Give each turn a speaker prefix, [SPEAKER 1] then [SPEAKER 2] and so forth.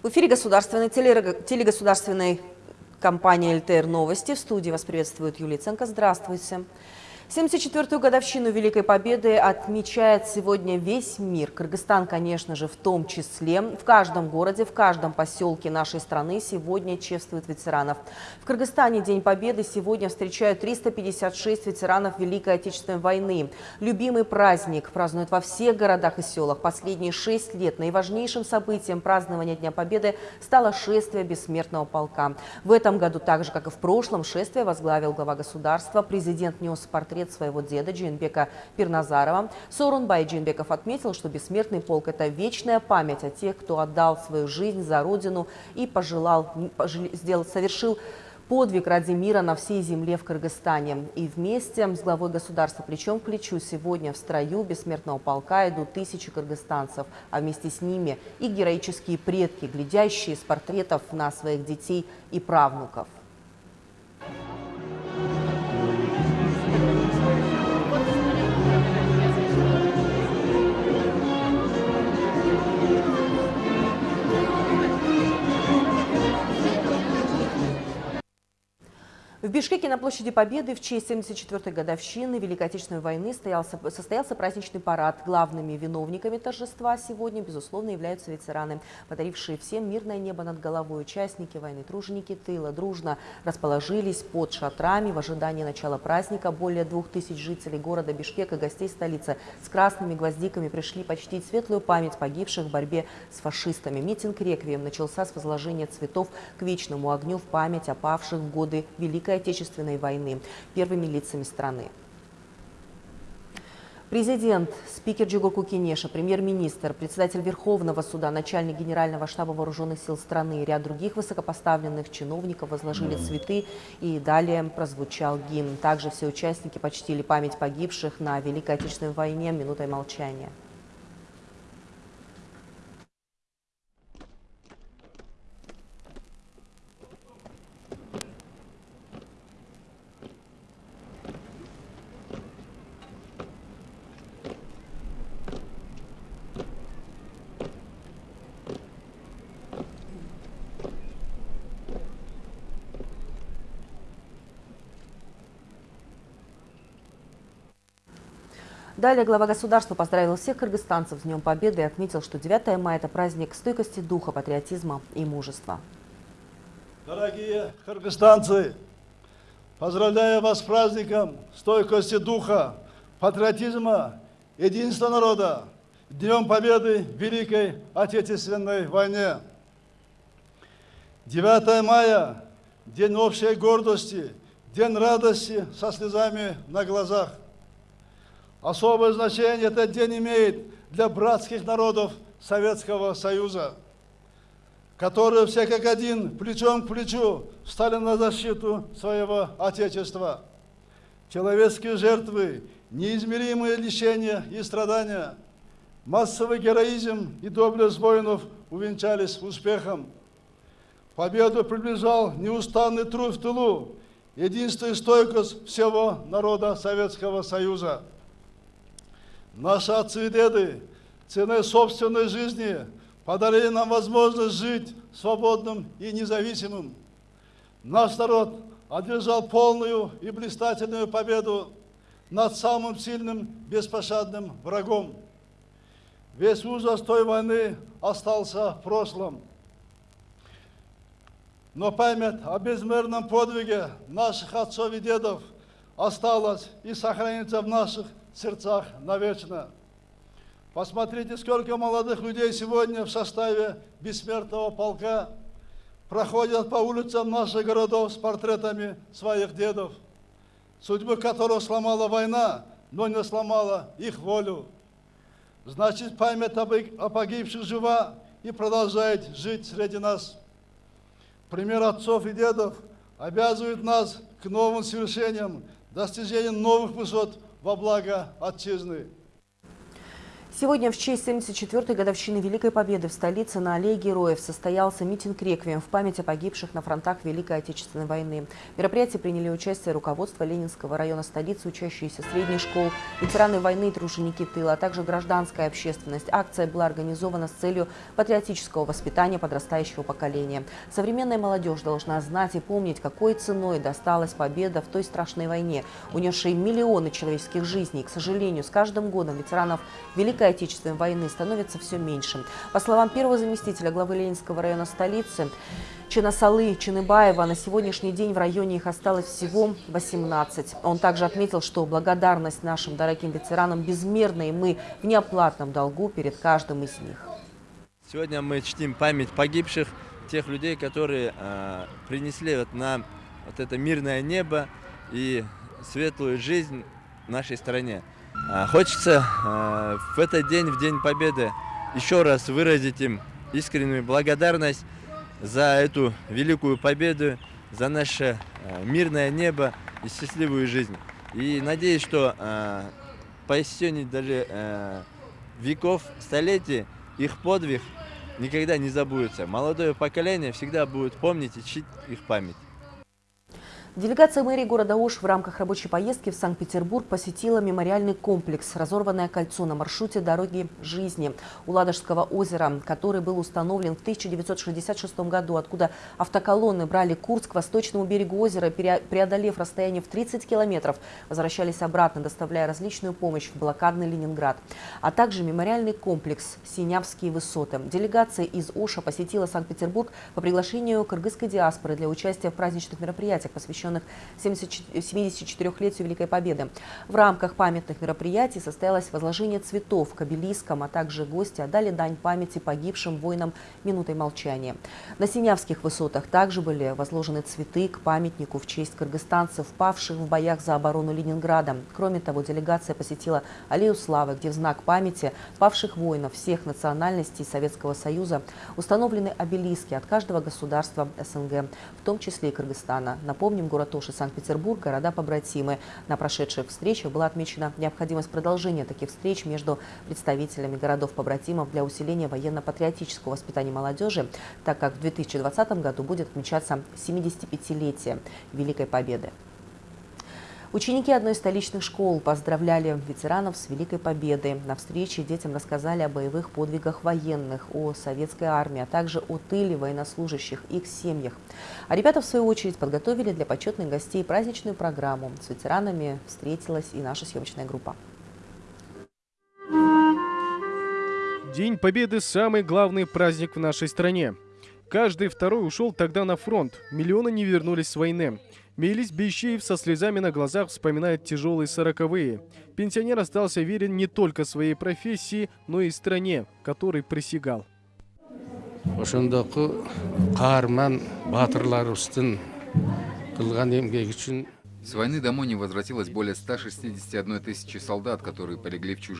[SPEAKER 1] В эфире государственной телегосударственной компании «ЛТР Новости». В студии вас приветствует Юлия Ценко. Здравствуйте. 74-ю годовщину Великой Победы отмечает сегодня весь мир. Кыргызстан, конечно же, в том числе. В каждом городе, в каждом поселке нашей страны сегодня чествуют ветеранов. В Кыргызстане День Победы сегодня встречают 356 ветеранов Великой Отечественной войны. Любимый праздник празднуют во всех городах и селах. Последние шесть лет наиважнейшим событием празднования Дня Победы стало шествие Бессмертного полка. В этом году, так же как и в прошлом, шествие возглавил глава государства. Президент нес портрет портрет своего деда Джинбека Пирназарова. Сорунбай Джинбеков отметил, что бессмертный полк – это вечная память о тех, кто отдал свою жизнь за Родину и пожелал, сделал, совершил подвиг ради мира на всей земле в Кыргызстане. И вместе с главой государства плечом к плечу сегодня в строю бессмертного полка идут тысячи кыргызстанцев, а вместе с ними и героические предки, глядящие с портретов на своих детей и правнуков. В Бишкеке на площади Победы в честь 74-й годовщины Великой Отечественной войны состоялся, состоялся праздничный парад. Главными виновниками торжества сегодня, безусловно, являются ветераны, подарившие всем мирное небо над головой. Участники войны, труженики тыла дружно расположились под шатрами в ожидании начала праздника. Более двух тысяч жителей города Бишкек и гостей столицы с красными гвоздиками пришли почтить светлую память погибших в борьбе с фашистами. Митинг «Реквием» начался с возложения цветов к вечному огню в память о павших в годы Великой Великой Отечественной войны первыми лицами страны. Президент, спикер Джугурку Кенеша, премьер-министр, председатель Верховного суда, начальник Генерального штаба Вооруженных сил страны и ряд других высокопоставленных чиновников возложили цветы и далее прозвучал гимн. Также все участники почтили память погибших на Великой Отечественной войне минутой молчания. Далее глава государства поздравил всех кыргызстанцев с Днем Победы и отметил, что 9 мая – это праздник стойкости духа, патриотизма и мужества.
[SPEAKER 2] Дорогие кыргызстанцы, поздравляю вас с праздником стойкости духа, патриотизма, единства народа, Днем Победы в Великой Отечественной войне. 9 мая – день общей гордости, день радости со слезами на глазах – Особое значение этот день имеет для братских народов Советского Союза, которые все как один, плечом к плечу, стали на защиту своего Отечества. Человеческие жертвы, неизмеримые лишения и страдания, массовый героизм и доблесть воинов увенчались успехом. Победу приближал неустанный труд в тылу, единство и стойкость всего народа Советского Союза. Наши отцы и деды ценой собственной жизни подарили нам возможность жить свободным и независимым. Наш народ одержал полную и блистательную победу над самым сильным, беспощадным врагом. Весь ужас той войны остался в прошлом. Но память о безмерном подвиге наших отцов и дедов осталась и сохранится в наших сердцах навечно. Посмотрите, сколько молодых людей сегодня в составе бессмертного полка проходят по улицам наших городов с портретами своих дедов, судьбы которых сломала война, но не сломала их волю. Значит, память о погибших жива и продолжает жить среди нас. Пример отцов и дедов обязывает нас к новым свершениям, достижению новых высот во благо Отчизны.
[SPEAKER 1] Сегодня в честь 74-й годовщины Великой Победы в столице на Аллее Героев состоялся митинг-реквием в память о погибших на фронтах Великой Отечественной войны. В мероприятии приняли участие руководство Ленинского района столицы, учащиеся средних школ, ветераны войны и труженики тыла, а также гражданская общественность. Акция была организована с целью патриотического воспитания подрастающего поколения. Современная молодежь должна знать и помнить, какой ценой досталась победа в той страшной войне, унесшей миллионы человеческих жизней. К сожалению, с каждым годом ветеранов Великой Отечественной войны становится все меньше. По словам первого заместителя главы Ленинского района столицы, Чинасалы Чиныбаева, на сегодняшний день в районе их осталось всего 18. Он также отметил, что благодарность нашим дорогим ветеранам безмерна, и мы в неоплатном долгу перед каждым из них.
[SPEAKER 3] Сегодня мы чтим память погибших, тех людей, которые э, принесли вот нам вот это мирное небо и светлую жизнь нашей стране. А, хочется а, в этот день, в День Победы, еще раз выразить им искреннюю благодарность за эту великую победу, за наше а, мирное небо и счастливую жизнь. И надеюсь, что по истечении даже веков, столетий, их подвиг никогда не забудется. Молодое поколение всегда будет помнить и чтить их память.
[SPEAKER 1] Делегация мэрии города Ош в рамках рабочей поездки в Санкт-Петербург посетила мемориальный комплекс «Разорванное кольцо» на маршруте дороги жизни у Ладожского озера, который был установлен в 1966 году, откуда автоколонны брали курс к восточному берегу озера, преодолев расстояние в 30 километров, возвращались обратно, доставляя различную помощь в блокадный Ленинград, а также мемориальный комплекс «Синявские высоты». Делегация из Оша посетила Санкт-Петербург по приглашению кыргызской диаспоры для участия в праздничных мероприятиях, посвященных посвященных 74-летию Великой Победы. В рамках памятных мероприятий состоялось возложение цветов к обелискам, а также гости отдали дань памяти погибшим воинам минутой молчания. На Синявских высотах также были возложены цветы к памятнику в честь кыргызстанцев, павших в боях за оборону Ленинграда. Кроме того, делегация посетила Аллею Славы, где в знак памяти павших воинов всех национальностей Советского Союза установлены обелиски от каждого государства СНГ, в том числе и Кыргызстана. Напомним, город Ош и Санкт-Петербург – города-побратимы. На прошедших встречах была отмечена необходимость продолжения таких встреч между представителями городов-побратимов для усиления военно-патриотического воспитания молодежи, так как в 2020 году будет отмечаться 75-летие Великой Победы. Ученики одной из столичных школ поздравляли ветеранов с Великой Победой. На встрече детям рассказали о боевых подвигах военных, о советской армии, а также о тыле военнослужащих, их семьях. А ребята, в свою очередь, подготовили для почетных гостей праздничную программу. С ветеранами встретилась и наша съемочная группа.
[SPEAKER 4] День Победы – самый главный праздник в нашей стране. Каждый второй ушел тогда на фронт, миллионы не вернулись с войны. Мейлис Бещеев со слезами на глазах вспоминает тяжелые сороковые. Пенсионер остался верен не только своей профессии, но и стране, которой присягал.
[SPEAKER 5] С войны домой не возвратилось более 161 тысячи солдат, которые полегли в чужих